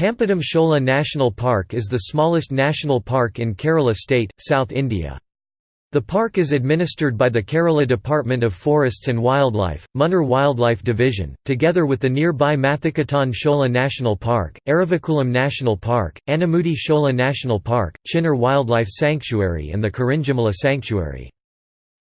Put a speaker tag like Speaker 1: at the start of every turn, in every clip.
Speaker 1: Pambadum Shola National Park is the smallest national park in Kerala state, South India. The park is administered by the Kerala Department of Forests and Wildlife, Munnar Wildlife Division, together with the nearby Mathikettan Shola National Park, Eravikulam National Park, Anamudi Shola National Park, Chinnar Wildlife Sanctuary and the Kurinjimala Sanctuary.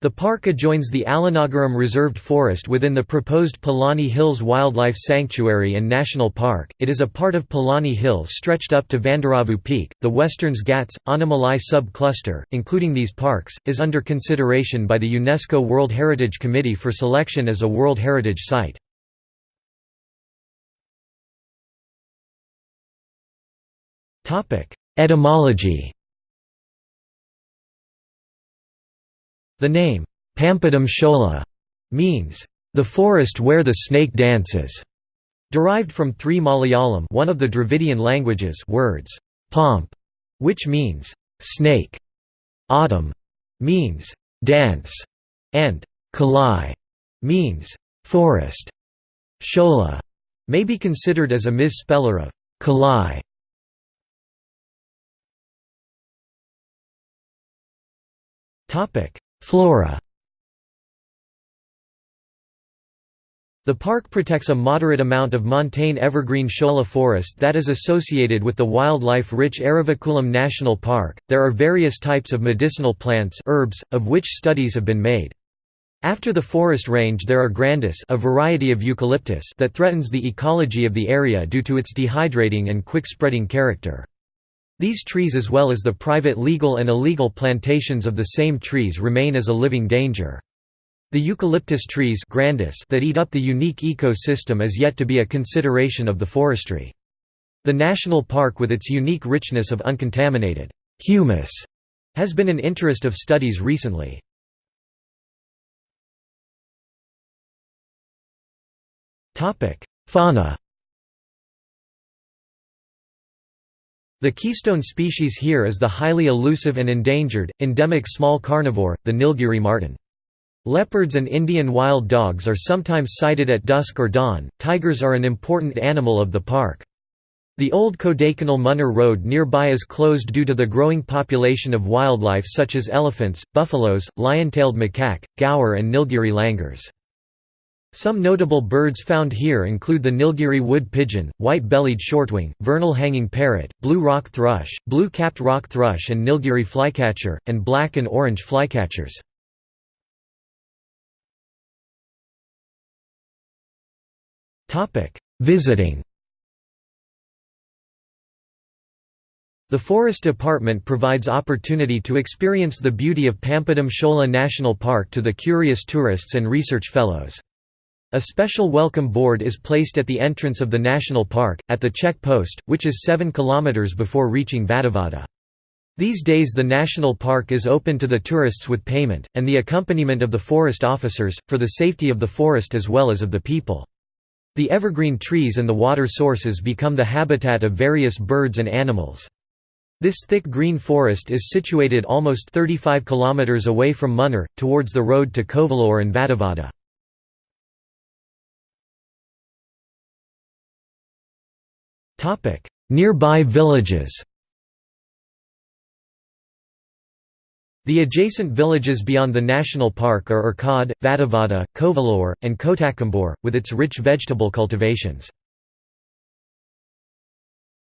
Speaker 1: The park adjoins the Alanagaram Reserved Forest within the proposed Palani Hills Wildlife Sanctuary and National Park. It is a part of Palani Hills stretched up to Vandaravu Peak. The Westerns Ghats, Anamalai sub-cluster, including these parks, is under consideration by the UNESCO World Heritage Committee for selection as a World Heritage Site. Etymology The name, Pambadum Shola, means, the forest where the snake dances, derived from three Malayalam one of the Dravidian languages words, pomp, which means, snake, autumn, means, dance, and kalai, means, forest. Shola may be considered as a misspeller of kalai. Topic Flora The park protects a moderate amount of montane evergreen shola forest that is associated with the wildlife-rich Eravikulam National Park. There are various types of medicinal plants herbs, of which studies have been made. After the forest range there are grandis a variety of eucalyptus that threatens the ecology of the area due to its dehydrating and quick-spreading character. These trees as well as the private legal and illegal plantations of the same trees remain as a living danger. The eucalyptus trees grandis that eat up the unique ecosystem is yet to be a consideration of the forestry. The national park with its unique richness of uncontaminated humus has been an interest of studies recently. Fauna The keystone species here is the highly elusive and endangered, endemic small carnivore, the Nilgiri marten. Leopards and Indian wild dogs are sometimes sighted at dusk or dawn. Tigers are an important animal of the park. The old Kodaikanal Munnar Road nearby is closed due to the growing population of wildlife such as elephants, buffaloes, lion-tailed macaque, gaur and Nilgiri langurs. Some notable birds found here include the Nilgiri wood pigeon, white-bellied shortwing, vernal hanging parrot, blue rock thrush, blue-capped rock thrush and Nilgiri flycatcher, and black and orange flycatchers. Visiting The Forest Department provides opportunity to experience the beauty of Pambadum Shola National Park to the curious tourists and research fellows. A special welcome board is placed at the entrance of the national park, at the check post, which is 7 km before reaching Vattavada. These days the national park is open to the tourists with payment, and the accompaniment of the forest officers, for the safety of the forest as well as of the people. The evergreen trees and the water sources become the habitat of various birds and animals. This thick green forest is situated almost 35 km away from Munnar, towards the road to Kovilur and Vattavada. Topic: Nearby villages. The adjacent villages beyond the national park are Erkad, Vattavada, Kovilur, and Kotakkambur, with its rich vegetable cultivations.